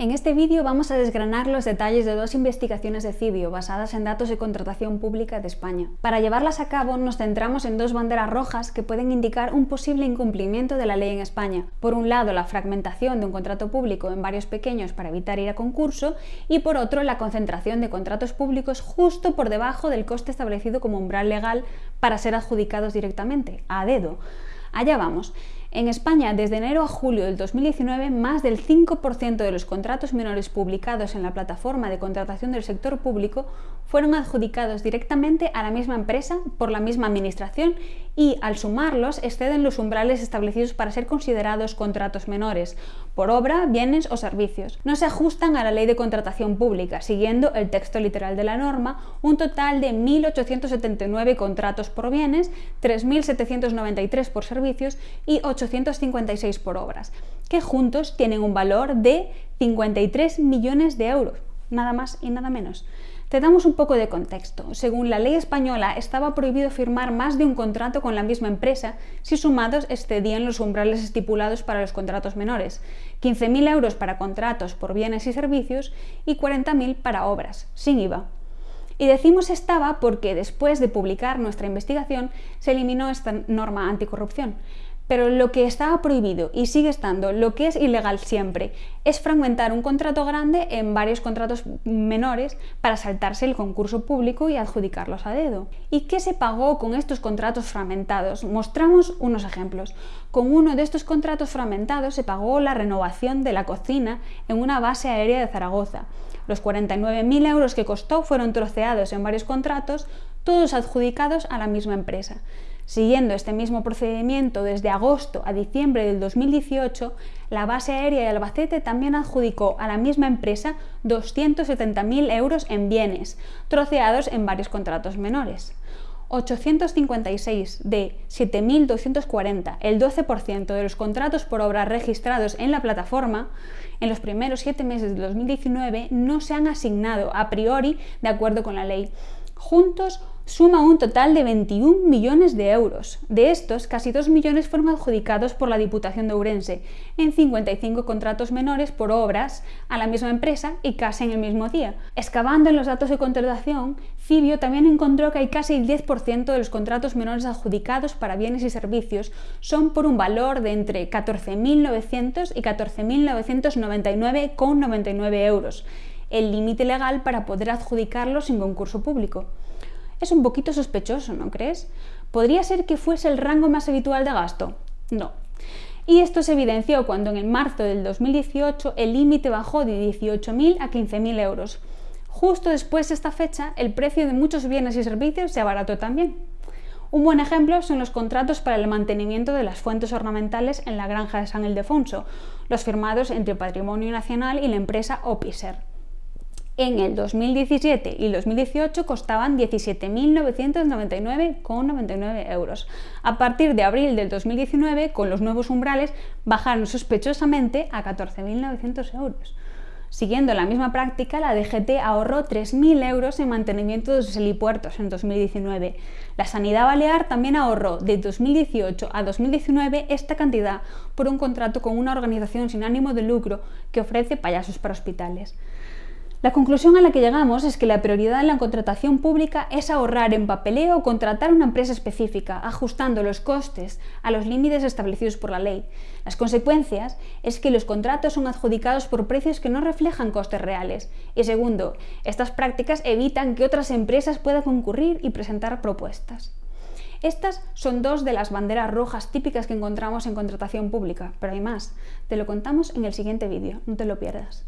En este vídeo vamos a desgranar los detalles de dos investigaciones de CIBIO basadas en datos de contratación pública de España. Para llevarlas a cabo nos centramos en dos banderas rojas que pueden indicar un posible incumplimiento de la ley en España. Por un lado, la fragmentación de un contrato público en varios pequeños para evitar ir a concurso y por otro, la concentración de contratos públicos justo por debajo del coste establecido como umbral legal para ser adjudicados directamente, a dedo. Allá vamos. En España, desde enero a julio del 2019, más del 5% de los contratos menores publicados en la plataforma de contratación del sector público fueron adjudicados directamente a la misma empresa por la misma administración y, al sumarlos, exceden los umbrales establecidos para ser considerados contratos menores, por obra, bienes o servicios. No se ajustan a la ley de contratación pública, siguiendo el texto literal de la norma, un total de 1.879 contratos por bienes, 3.793 por servicios y 856 por obras, que juntos tienen un valor de 53 millones de euros, nada más y nada menos. Te damos un poco de contexto. Según la ley española, estaba prohibido firmar más de un contrato con la misma empresa si sumados excedían los umbrales estipulados para los contratos menores, 15.000 euros para contratos por bienes y servicios y 40.000 para obras, sin IVA. Y decimos estaba porque después de publicar nuestra investigación se eliminó esta norma anticorrupción, pero lo que estaba prohibido y sigue estando, lo que es ilegal siempre, es fragmentar un contrato grande en varios contratos menores para saltarse el concurso público y adjudicarlos a dedo. ¿Y qué se pagó con estos contratos fragmentados? Mostramos unos ejemplos. Con uno de estos contratos fragmentados se pagó la renovación de la cocina en una base aérea de Zaragoza. Los 49.000 euros que costó fueron troceados en varios contratos, todos adjudicados a la misma empresa. Siguiendo este mismo procedimiento desde agosto a diciembre del 2018, la base aérea de Albacete también adjudicó a la misma empresa 270.000 euros en bienes, troceados en varios contratos menores. 856 de 7.240, el 12% de los contratos por obra registrados en la plataforma, en los primeros siete meses de 2019 no se han asignado a priori de acuerdo con la ley. Juntos suma un total de 21 millones de euros. De estos, casi 2 millones fueron adjudicados por la Diputación de Ourense, en 55 contratos menores por obras a la misma empresa y casi en el mismo día. Excavando en los datos de contratación, Cibio también encontró que hay casi el 10% de los contratos menores adjudicados para bienes y servicios son por un valor de entre 14.900 y 14.999,99 euros, el límite legal para poder adjudicarlos sin concurso público. Es un poquito sospechoso, ¿no crees? ¿Podría ser que fuese el rango más habitual de gasto? No. Y esto se evidenció cuando en marzo del 2018 el límite bajó de 18.000 a 15.000 euros. Justo después de esta fecha, el precio de muchos bienes y servicios se abarató también. Un buen ejemplo son los contratos para el mantenimiento de las fuentes ornamentales en la granja de San Ildefonso, los firmados entre Patrimonio Nacional y la empresa Opiser en el 2017 y 2018 costaban 17.999,99 euros. A partir de abril del 2019, con los nuevos umbrales, bajaron sospechosamente a 14.900 euros. Siguiendo la misma práctica, la DGT ahorró 3.000 euros en mantenimiento de sus helipuertos en 2019. La Sanidad Balear también ahorró de 2018 a 2019 esta cantidad por un contrato con una organización sin ánimo de lucro que ofrece payasos para hospitales. La conclusión a la que llegamos es que la prioridad en la contratación pública es ahorrar en papeleo o contratar una empresa específica, ajustando los costes a los límites establecidos por la ley. Las consecuencias es que los contratos son adjudicados por precios que no reflejan costes reales. Y segundo, estas prácticas evitan que otras empresas puedan concurrir y presentar propuestas. Estas son dos de las banderas rojas típicas que encontramos en contratación pública, pero hay más. Te lo contamos en el siguiente vídeo, no te lo pierdas.